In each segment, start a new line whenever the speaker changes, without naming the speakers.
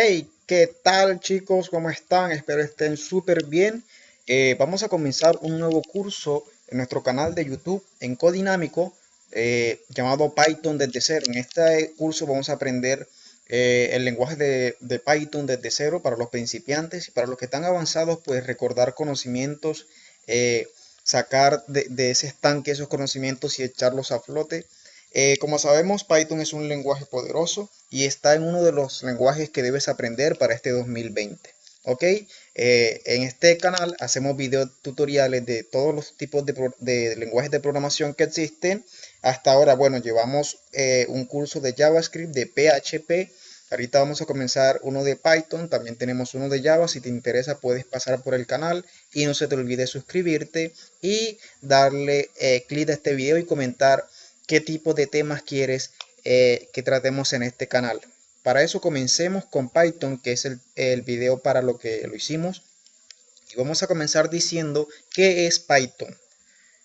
Hey, ¿qué tal chicos? ¿Cómo están? Espero estén súper bien. Eh, vamos a comenzar un nuevo curso en nuestro canal de YouTube en Codinámico eh, llamado Python desde cero. En este curso vamos a aprender eh, el lenguaje de, Python desde cero para los principiantes y para los que están avanzados pues recordar conocimientos, sacar de, de ese estanque esos conocimientos y echarlos a flote eh, como sabemos, Python es un lenguaje poderoso y está en uno de los lenguajes que debes aprender para este 2020. ¿Ok? Eh, en este canal hacemos video tutoriales de todos los tipos de, lenguajes de programación que existen. Hasta ahora, bueno, llevamos eh, un curso de JavaScript, de PHP. Ahorita vamos a comenzar uno de Python, también tenemos uno de Java. Si te interesa puedes pasar por el canal y no se te olvide suscribirte y darle clic a este video y comentar qué tipo de temas quieres eh, que tratemos en este canal. Para eso comencemos con Python, que es el, video para lo que lo hicimos. Y vamos a comenzar diciendo qué es Python.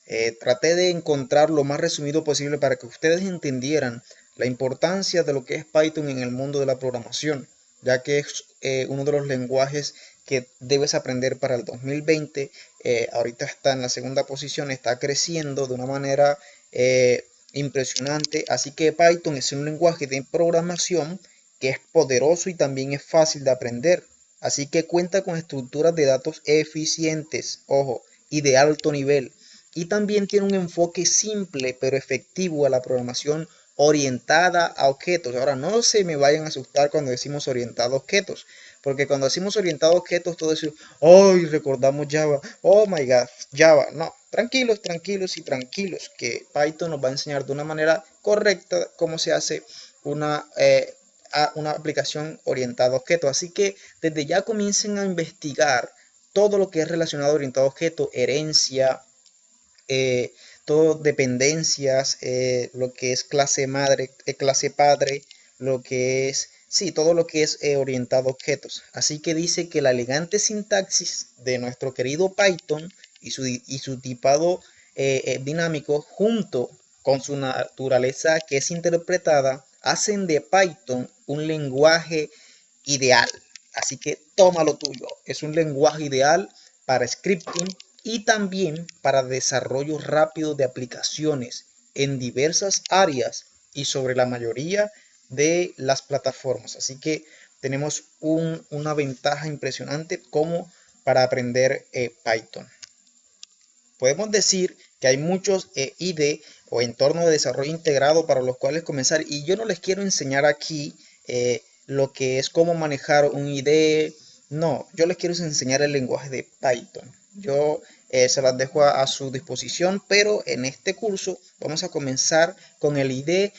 Eh, traté de encontrar lo más resumido posible para que ustedes entendieran la importancia de lo que es Python en el mundo de la programación, ya que es eh, uno de los lenguajes que debes aprender para el 2020. ahorita está en la segunda posición, está creciendo de una manera impresionante. Así que Python es un lenguaje de programación que es poderoso y también es fácil de aprender. Así que cuenta con estructuras de datos eficientes, ojo, y de alto nivel. Y también tiene un enfoque simple pero efectivo a la programación orientada a objetos. Ahora, no se me vayan a asustar cuando decimos orientado a objetos, porque cuando decimos orientado a objetos, todo eso, hoy recordamos Java, oh my god, Java. No, tranquilos, tranquilos y tranquilos, que Python nos va a enseñar de una manera correcta cómo se hace una, eh, una aplicación orientada a objetos. Así que desde ya comiencen a investigar todo lo que es relacionado a orientado a objetos, herencia, eh, todo dependencias, eh, lo que es clase madre, clase padre, lo que es Sí, todo lo que es eh, orientado a objetos. Así que dice que la elegante sintaxis de nuestro querido Python y su, y su tipado eh, eh, dinámico junto con su naturaleza que es interpretada hacen de Python un lenguaje ideal. Así que tómalo tuyo. Es un lenguaje ideal para scripting y también para desarrollo rápido de aplicaciones en diversas áreas y sobre la mayoría de las plataformas. Así que tenemos una ventaja impresionante como para aprender eh, Python. Podemos decir que hay muchos eh, IDE o entornos de desarrollo integrado para los cuales comenzar y yo no les quiero enseñar aquí eh, lo que es cómo manejar un IDE. No, yo les quiero enseñar el lenguaje de Python. Yo se las dejo a, a, su disposición, pero en este curso vamos a comenzar con el IDE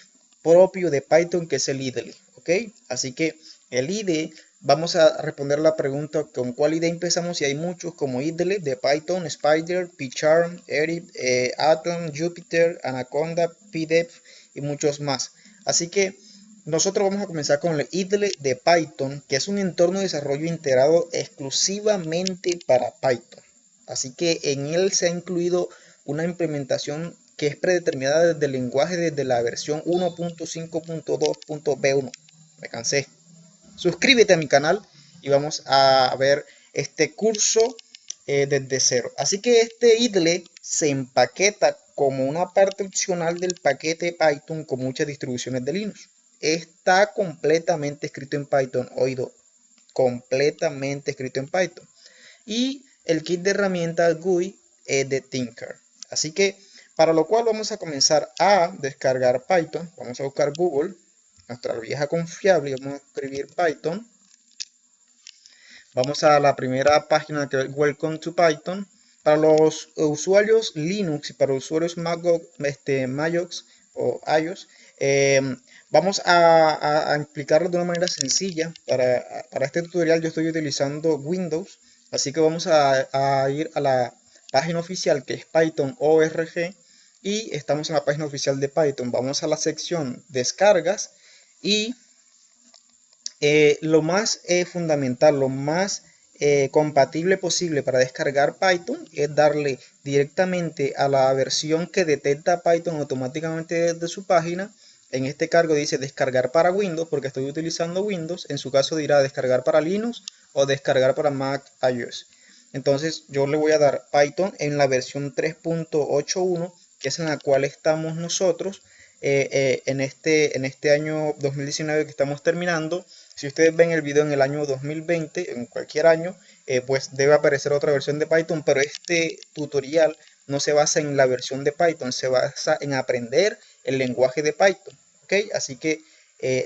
propio de Python que es el IDLE, ¿ok? Así que el IDE, vamos a responder la pregunta con cuál IDE empezamos y hay muchos como IDLE de Python, Spider, PyCharm, Eric, eh, Atom, Jupyter, Anaconda, PDEF y muchos más. Así que nosotros vamos a comenzar con el IDLE de Python, que es un entorno de desarrollo integrado exclusivamente para Python. Así que en él se ha incluido una implementación que es predeterminada desde el lenguaje desde la versión 1.5.2.b1. Me cansé. Suscríbete a mi canal y vamos a ver este curso eh, desde cero. Así que este IDLE se empaqueta como una parte opcional del paquete Python con muchas distribuciones de Linux. Está completamente escrito en Python, oído, completamente escrito en Python. Y el kit de herramientas GUI es de Tinker. Así que para lo cual vamos a comenzar a descargar Python. Vamos a buscar Google, nuestra vieja confiable, y vamos a escribir Python. Vamos a la primera página que es Welcome to Python. Para los usuarios Linux y para usuarios Mac, este, MacOS o iOS, em, vamos a, explicarlo de una manera sencilla. Para, este tutorial yo estoy utilizando Windows, así que vamos a, a ir a la página oficial que es Python ORG y estamos en la página oficial de Python. Vamos a la sección descargas y eh, lo más eh, fundamental, lo más eh, compatible posible para descargar Python es darle directamente a la versión que detecta Python automáticamente desde su página En este cargo dice descargar para Windows porque estoy utilizando Windows. En su caso dirá descargar para Linux o descargar para Mac iOS. Entonces yo le voy a dar Python en la versión 3.81 que es en la cual estamos nosotros eh, eh, en, este, en este año 2019 que estamos terminando. Si ustedes ven el video en el año 2020, en cualquier año, eh, pues debe aparecer otra versión de Python, pero este tutorial no se basa en la versión de Python, se basa en aprender el lenguaje de Python, ¿ok? Así que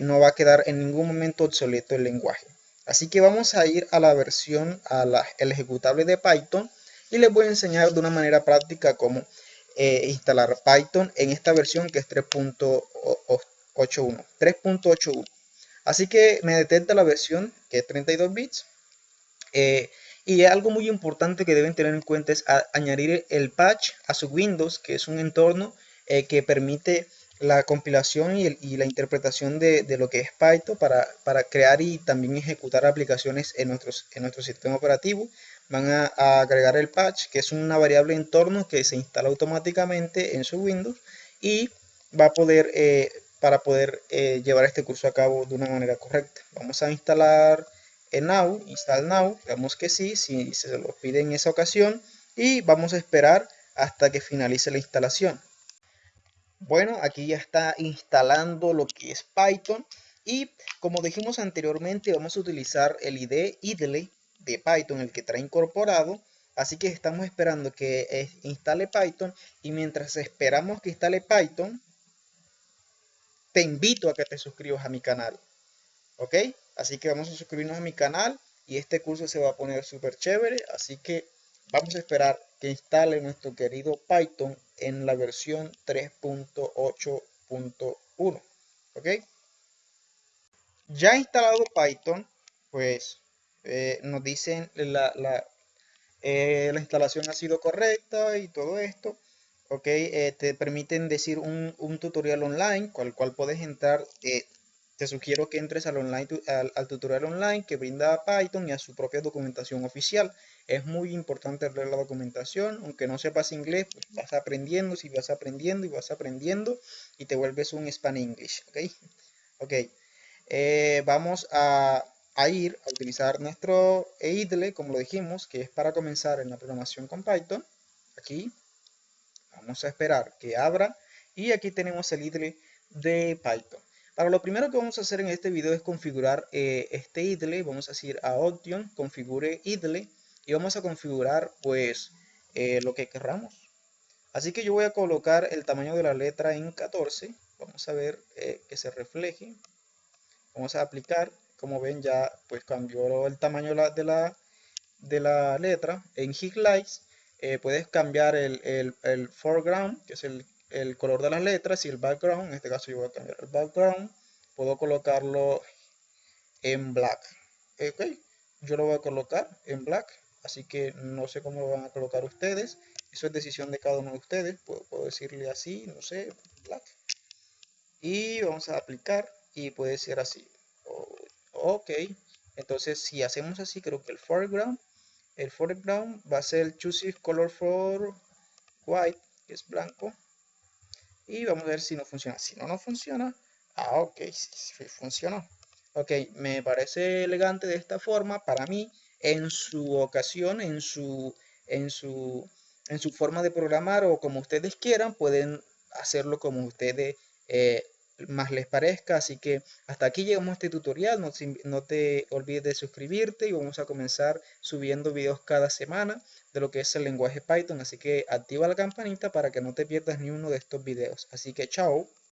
no va a quedar en ningún momento obsoleto el lenguaje. Así que vamos a ir a la versión, a la, el ejecutable de Python y les voy a enseñar de una manera práctica cómo eh, instalar Python en esta versión que es 3.81. 3.81. Así que me detecta la versión que es 32 bits. Eh, y algo muy importante que deben tener en cuenta es añadir el patch a su Windows, que es un entorno eh, que permite la compilación y, la interpretación de, lo que es Python para, para, crear y también ejecutar aplicaciones en, nuestros, en nuestro sistema operativo van a, agregar el patch, que es una variable entorno que se instala automáticamente en su Windows y va a poder, eh, para poder eh, llevar este curso a cabo de una manera correcta. Vamos a instalar en Now, install Now, digamos que sí, si se lo pide en esa ocasión y vamos a esperar hasta que finalice la instalación. Bueno, aquí ya está instalando lo que es Python y como dijimos anteriormente vamos a utilizar el ID idle de Python, el que trae incorporado. Así que estamos esperando que instale Python y mientras esperamos que instale Python, te invito a que te suscribas a mi canal. ¿Ok? Así que vamos a suscribirnos a mi canal y este curso se va a poner súper chévere. Así que vamos a esperar que instale nuestro querido Python en la versión 3.8.1. ¿Ok? Ya instalado Python, pues eh, nos dicen la, la, eh, la, instalación ha sido correcta y todo esto. Ok, eh, te permiten decir un, un, tutorial online, cual cual puedes entrar. te sugiero que entres al, online, al, tutorial online que brinda Python y a su propia documentación oficial. Es muy importante leer la documentación, aunque no sepas inglés, pues vas aprendiendo, si vas aprendiendo y vas aprendiendo y te vuelves un Span English. Ok, ok. vamos a a ir a utilizar nuestro idle, como lo dijimos, que es para comenzar en la programación con Python. Aquí vamos a esperar que abra y aquí tenemos el idle de Python. Para lo primero que vamos a hacer en este video es configurar eh, este idle. Vamos a decir a Option, configure idle y vamos a configurar pues eh, lo que querramos. Así que yo voy a colocar el tamaño de la letra en 14. Vamos a ver eh, que se refleje. Vamos a aplicar como ven ya pues cambió el tamaño de la, de la letra. En Highlights eh, puedes cambiar el, foreground que es el, color de las letras y el background en este caso yo voy a cambiar el background puedo colocarlo en black. Ok yo lo voy a colocar en black así que no sé cómo lo van a colocar ustedes. Eso es decisión de cada uno de ustedes. Puedo decirle así no sé black. Y vamos a aplicar y puede ser así ok entonces si hacemos así creo que el foreground el foreground va a ser el choose color for white que es blanco. Y vamos a ver si no funciona. Si no no funciona. Ah ok sí, funcionó. Ok me parece elegante de esta forma para mí en su ocasión en su en su en su forma de programar o como ustedes quieran pueden hacerlo como ustedes eh, más les parezca. Así que hasta aquí llegamos a este tutorial. No, no, te olvides de suscribirte y vamos a comenzar subiendo videos cada semana de lo que es el lenguaje Python. Así que activa la campanita para que no te pierdas ni uno de estos videos. Así que chao.